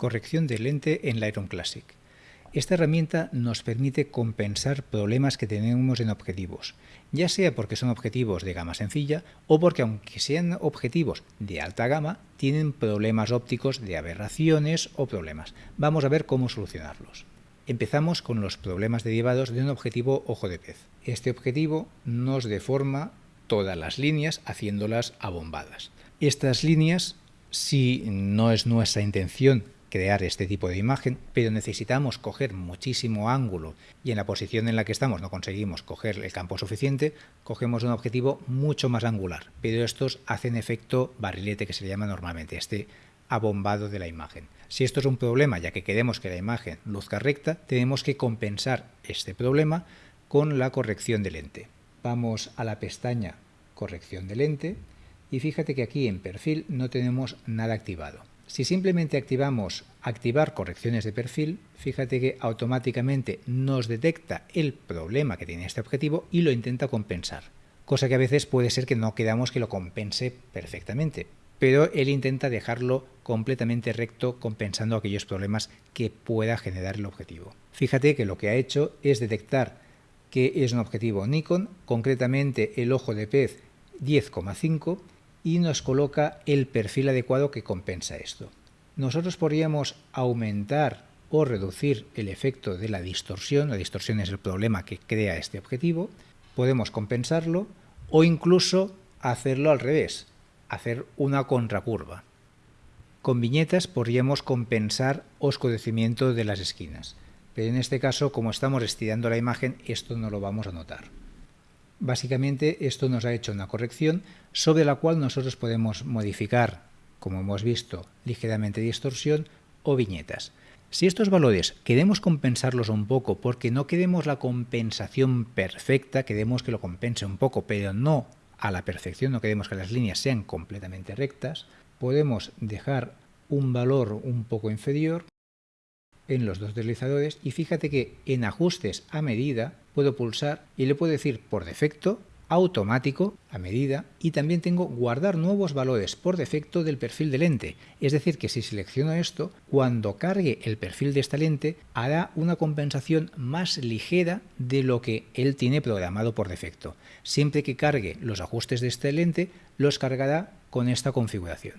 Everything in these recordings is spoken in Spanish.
Corrección de lente en Lightroom Classic. Esta herramienta nos permite compensar problemas que tenemos en objetivos, ya sea porque son objetivos de gama sencilla o porque aunque sean objetivos de alta gama, tienen problemas ópticos de aberraciones o problemas. Vamos a ver cómo solucionarlos. Empezamos con los problemas derivados de un objetivo ojo de pez. Este objetivo nos deforma todas las líneas haciéndolas abombadas. Estas líneas, si no es nuestra intención crear este tipo de imagen, pero necesitamos coger muchísimo ángulo y en la posición en la que estamos no conseguimos coger el campo suficiente, cogemos un objetivo mucho más angular, pero estos hacen efecto barrilete que se llama normalmente, este abombado de la imagen. Si esto es un problema, ya que queremos que la imagen luzca recta, tenemos que compensar este problema con la corrección de lente. Vamos a la pestaña corrección de lente y fíjate que aquí en perfil no tenemos nada activado. Si simplemente activamos activar correcciones de perfil, fíjate que automáticamente nos detecta el problema que tiene este objetivo y lo intenta compensar. Cosa que a veces puede ser que no queramos que lo compense perfectamente, pero él intenta dejarlo completamente recto compensando aquellos problemas que pueda generar el objetivo. Fíjate que lo que ha hecho es detectar que es un objetivo Nikon, concretamente el ojo de pez 10,5 y nos coloca el perfil adecuado que compensa esto. Nosotros podríamos aumentar o reducir el efecto de la distorsión, la distorsión es el problema que crea este objetivo, podemos compensarlo o incluso hacerlo al revés, hacer una contracurva. Con viñetas podríamos compensar oscurecimiento de las esquinas, pero en este caso como estamos estirando la imagen esto no lo vamos a notar. Básicamente esto nos ha hecho una corrección sobre la cual nosotros podemos modificar, como hemos visto, ligeramente distorsión o viñetas. Si estos valores queremos compensarlos un poco porque no queremos la compensación perfecta, queremos que lo compense un poco, pero no a la perfección, no queremos que las líneas sean completamente rectas, podemos dejar un valor un poco inferior en los dos deslizadores y fíjate que en ajustes a medida puedo pulsar y le puedo decir por defecto automático a medida y también tengo guardar nuevos valores por defecto del perfil de lente. Es decir, que si selecciono esto, cuando cargue el perfil de esta lente hará una compensación más ligera de lo que él tiene programado por defecto. Siempre que cargue los ajustes de esta lente, los cargará con esta configuración.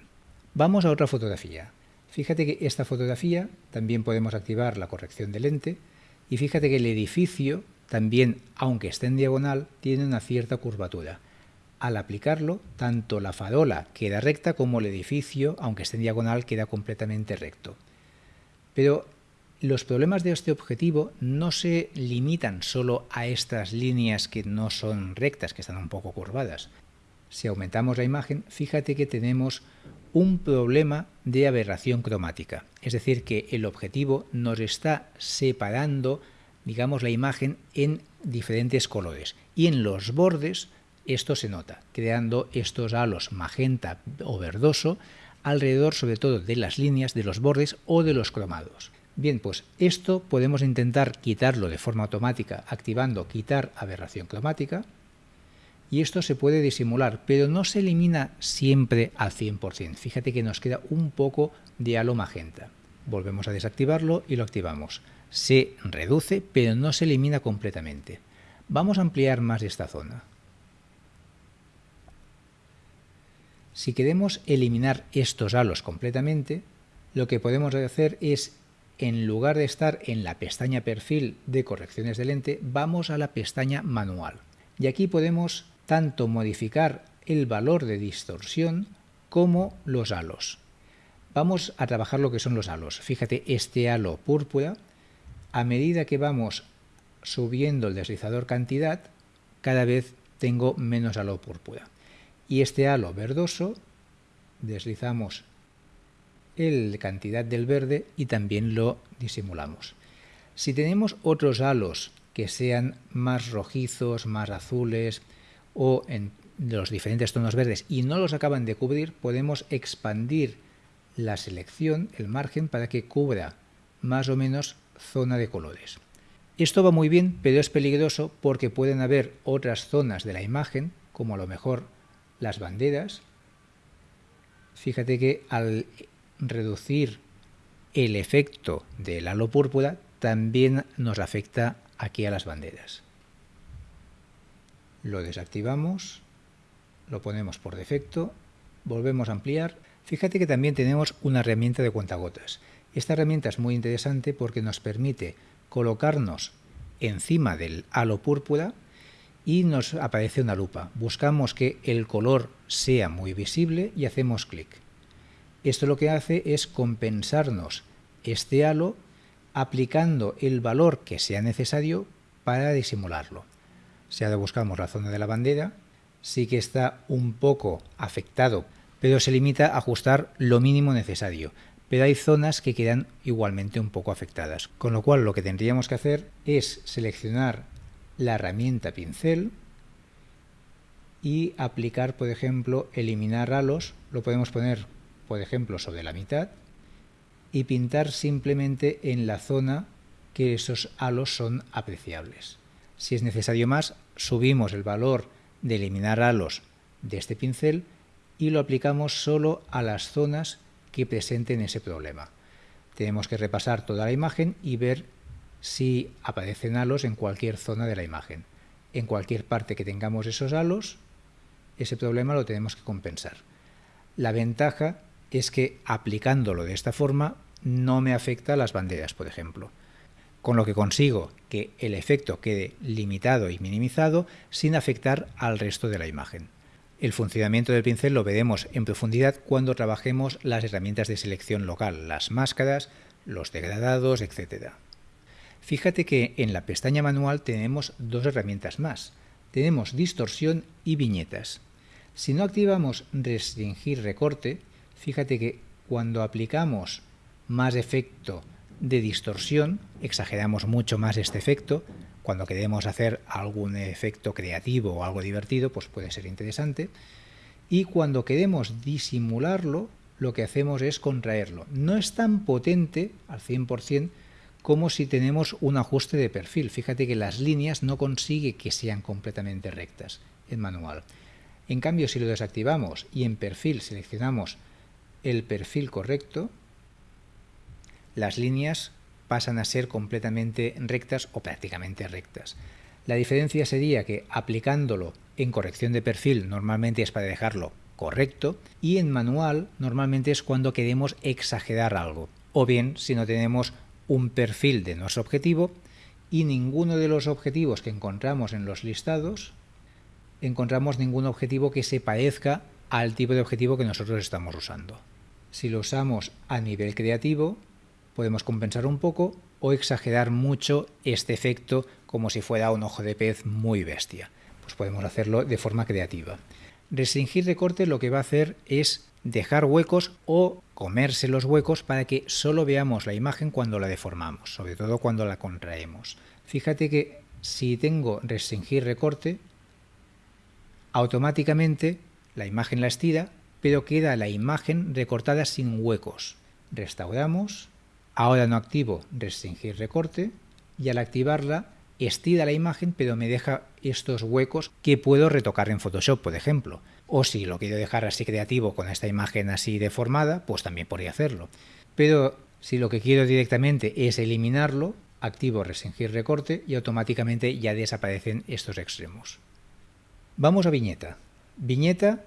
Vamos a otra fotografía. Fíjate que esta fotografía también podemos activar la corrección de lente y fíjate que el edificio también, aunque esté en diagonal, tiene una cierta curvatura. Al aplicarlo, tanto la farola queda recta como el edificio, aunque esté en diagonal, queda completamente recto. Pero los problemas de este objetivo no se limitan solo a estas líneas que no son rectas, que están un poco curvadas. Si aumentamos la imagen, fíjate que tenemos un problema de aberración cromática. Es decir, que el objetivo nos está separando, digamos, la imagen en diferentes colores. Y en los bordes esto se nota, creando estos halos magenta o verdoso alrededor sobre todo de las líneas, de los bordes o de los cromados. Bien, pues esto podemos intentar quitarlo de forma automática activando quitar aberración cromática, y esto se puede disimular, pero no se elimina siempre al 100%. Fíjate que nos queda un poco de halo magenta. Volvemos a desactivarlo y lo activamos. Se reduce, pero no se elimina completamente. Vamos a ampliar más esta zona. Si queremos eliminar estos halos completamente, lo que podemos hacer es, en lugar de estar en la pestaña perfil de correcciones de lente, vamos a la pestaña manual. Y aquí podemos tanto modificar el valor de distorsión como los halos. Vamos a trabajar lo que son los halos. Fíjate, este halo púrpura, a medida que vamos subiendo el deslizador cantidad, cada vez tengo menos halo púrpura. Y este halo verdoso, deslizamos el cantidad del verde y también lo disimulamos. Si tenemos otros halos que sean más rojizos, más azules, o en los diferentes tonos verdes y no los acaban de cubrir, podemos expandir la selección, el margen, para que cubra más o menos zona de colores. Esto va muy bien, pero es peligroso porque pueden haber otras zonas de la imagen, como a lo mejor las banderas. Fíjate que al reducir el efecto del halo púrpura también nos afecta aquí a las banderas. Lo desactivamos, lo ponemos por defecto, volvemos a ampliar. Fíjate que también tenemos una herramienta de cuentagotas. Esta herramienta es muy interesante porque nos permite colocarnos encima del halo púrpura y nos aparece una lupa. Buscamos que el color sea muy visible y hacemos clic. Esto lo que hace es compensarnos este halo aplicando el valor que sea necesario para disimularlo. Si ahora buscamos la zona de la bandera, sí que está un poco afectado, pero se limita a ajustar lo mínimo necesario. Pero hay zonas que quedan igualmente un poco afectadas. Con lo cual lo que tendríamos que hacer es seleccionar la herramienta pincel y aplicar, por ejemplo, eliminar halos. Lo podemos poner, por ejemplo, sobre la mitad y pintar simplemente en la zona que esos halos son apreciables. Si es necesario más, subimos el valor de eliminar halos de este pincel y lo aplicamos solo a las zonas que presenten ese problema. Tenemos que repasar toda la imagen y ver si aparecen halos en cualquier zona de la imagen. En cualquier parte que tengamos esos halos, ese problema lo tenemos que compensar. La ventaja es que aplicándolo de esta forma no me afecta a las banderas, por ejemplo. Con lo que consigo que el efecto quede limitado y minimizado sin afectar al resto de la imagen. El funcionamiento del pincel lo veremos en profundidad cuando trabajemos las herramientas de selección local, las máscaras, los degradados, etc. Fíjate que en la pestaña manual tenemos dos herramientas más. Tenemos distorsión y viñetas. Si no activamos restringir recorte, fíjate que cuando aplicamos más efecto de distorsión, exageramos mucho más este efecto. Cuando queremos hacer algún efecto creativo o algo divertido, pues puede ser interesante. Y cuando queremos disimularlo, lo que hacemos es contraerlo. No es tan potente al 100% como si tenemos un ajuste de perfil. Fíjate que las líneas no consigue que sean completamente rectas en manual. En cambio, si lo desactivamos y en perfil seleccionamos el perfil correcto, las líneas pasan a ser completamente rectas o prácticamente rectas. La diferencia sería que aplicándolo en corrección de perfil normalmente es para dejarlo correcto y en manual normalmente es cuando queremos exagerar algo o bien si no tenemos un perfil de nuestro objetivo y ninguno de los objetivos que encontramos en los listados encontramos ningún objetivo que se parezca al tipo de objetivo que nosotros estamos usando. Si lo usamos a nivel creativo, podemos compensar un poco o exagerar mucho este efecto como si fuera un ojo de pez muy bestia. Pues podemos hacerlo de forma creativa. Restringir recorte lo que va a hacer es dejar huecos o comerse los huecos para que solo veamos la imagen cuando la deformamos, sobre todo cuando la contraemos. Fíjate que si tengo restringir recorte, automáticamente la imagen la estira, pero queda la imagen recortada sin huecos. Restauramos Ahora no activo restringir recorte y al activarla estira la imagen pero me deja estos huecos que puedo retocar en Photoshop, por ejemplo. O si lo quiero dejar así creativo con esta imagen así deformada, pues también podría hacerlo. Pero si lo que quiero directamente es eliminarlo, activo restringir recorte y automáticamente ya desaparecen estos extremos. Vamos a viñeta. Viñeta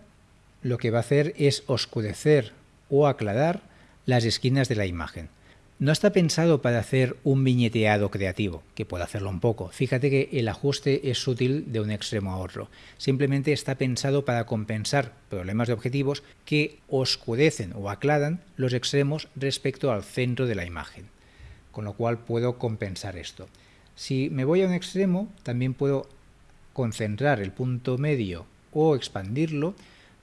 lo que va a hacer es oscurecer o aclarar las esquinas de la imagen. No está pensado para hacer un viñeteado creativo, que puede hacerlo un poco. Fíjate que el ajuste es sutil de un extremo a otro. Simplemente está pensado para compensar problemas de objetivos que oscurecen o aclaran los extremos respecto al centro de la imagen. Con lo cual puedo compensar esto. Si me voy a un extremo, también puedo concentrar el punto medio o expandirlo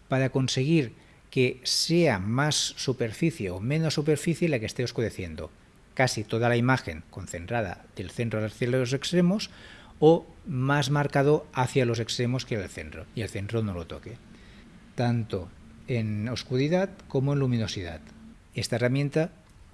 para conseguir que sea más superficie o menos superficie la que esté oscureciendo. Casi toda la imagen concentrada del centro hacia los extremos o más marcado hacia los extremos que el centro, y el centro no lo toque. Tanto en oscuridad como en luminosidad. Esta herramienta,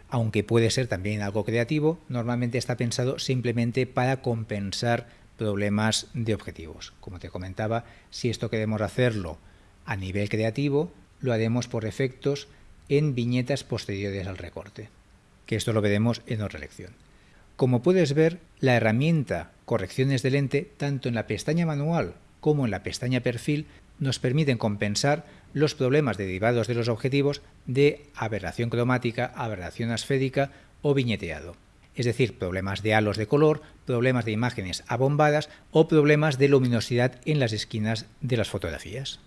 aunque puede ser también algo creativo, normalmente está pensado simplemente para compensar problemas de objetivos. Como te comentaba, si esto queremos hacerlo a nivel creativo, lo haremos por efectos en viñetas posteriores al recorte. que esto lo veremos en otra lección. Como puedes ver, la herramienta correcciones de lente, tanto en la pestaña manual como en la pestaña perfil, nos permiten compensar los problemas derivados de los objetivos de aberración cromática, aberración asférica o viñeteado. Es decir, problemas de halos de color, problemas de imágenes abombadas o problemas de luminosidad en las esquinas de las fotografías.